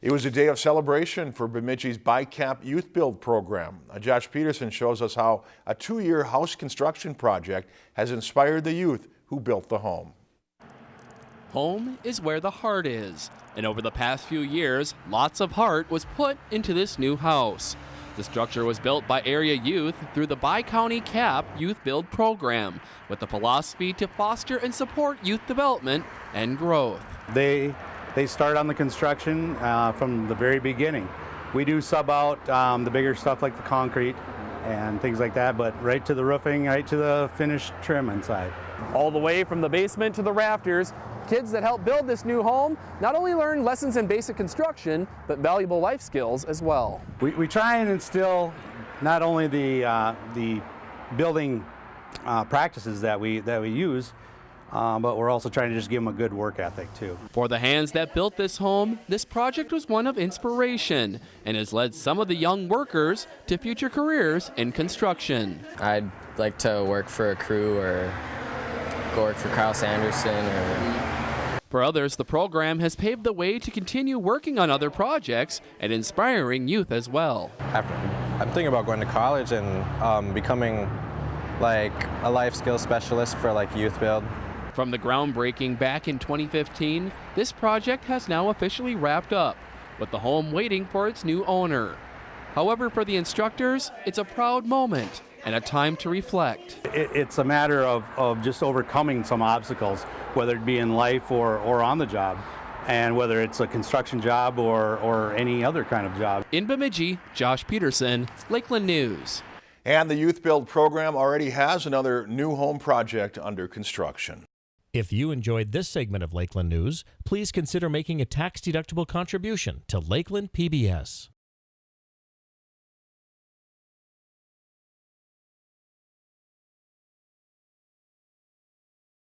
It was a day of celebration for Bemidji's BICAP Youth Build program. Uh, Josh Peterson shows us how a two-year house construction project has inspired the youth who built the home. Home is where the heart is, and over the past few years, lots of heart was put into this new house. The structure was built by area youth through the Bi-County CAP Youth Build program with the philosophy to foster and support youth development and growth. They they start on the construction uh, from the very beginning. We do sub out um, the bigger stuff like the concrete and things like that, but right to the roofing, right to the finished trim inside. All the way from the basement to the rafters, kids that help build this new home not only learn lessons in basic construction, but valuable life skills as well. We, we try and instill not only the, uh, the building uh, practices that we, that we use, uh, but we're also trying to just give them a good work ethic too. For the hands that built this home, this project was one of inspiration and has led some of the young workers to future careers in construction. I'd like to work for a crew or go work for Kyle Sanderson or for others, the program has paved the way to continue working on other projects and inspiring youth as well. I'm thinking about going to college and um, becoming like a life skills specialist for like youth build. From the groundbreaking back in 2015, this project has now officially wrapped up, with the home waiting for its new owner. However, for the instructors, it's a proud moment and a time to reflect. It, it's a matter of, of just overcoming some obstacles, whether it be in life or, or on the job, and whether it's a construction job or, or any other kind of job. In Bemidji, Josh Peterson, Lakeland News. And the Youth Build program already has another new home project under construction. If you enjoyed this segment of Lakeland News, please consider making a tax-deductible contribution to Lakeland PBS.